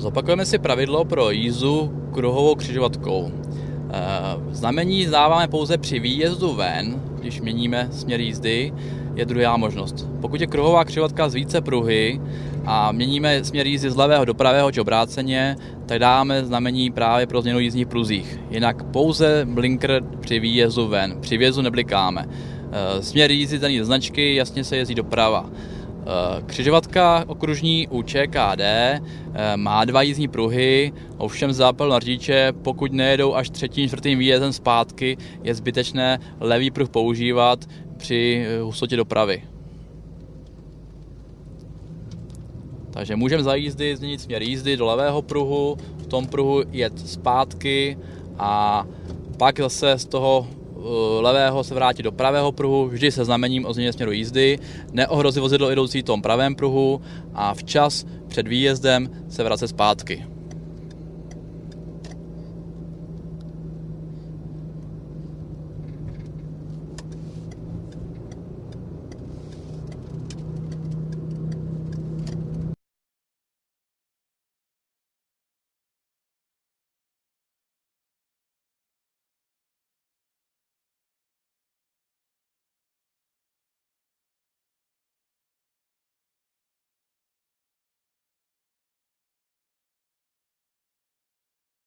Zopakujeme si pravidlo pro jízdu kruhovou křižovatkou. Eh, znamení dáváme pouze při výjezdu ven, když měníme směr jízdy, je druhá možnost. Pokud je kruhová křižovatka z více pruhy a měníme směr jízdy z levého do pravého či obráceně, tak dáme znamení právě pro změnu jízdních pruzích. Jinak pouze blinker při výjezdu ven, při výjezdu neblikáme. Eh, směr jízdy daný značky, jasně se jezdí doprava. Eh, křižovatka okružní u ČKD eh, má dva jízdní pruhy, ovšem zápal na řidiče, pokud nejedou až třetím, čtvrtým výjezdem zpátky, je zbytečné levý pruh používat při eh, hustotě dopravy. Takže můžeme za jízdy změnit směr jízdy do levého pruhu, v tom pruhu jet zpátky a pak zase z toho levého se vrátit do pravého pruhu, vždy se znamením o změně směru jízdy, neohrozit vozidlo jdoucí v tom pravém pruhu a včas před výjezdem se vracet zpátky.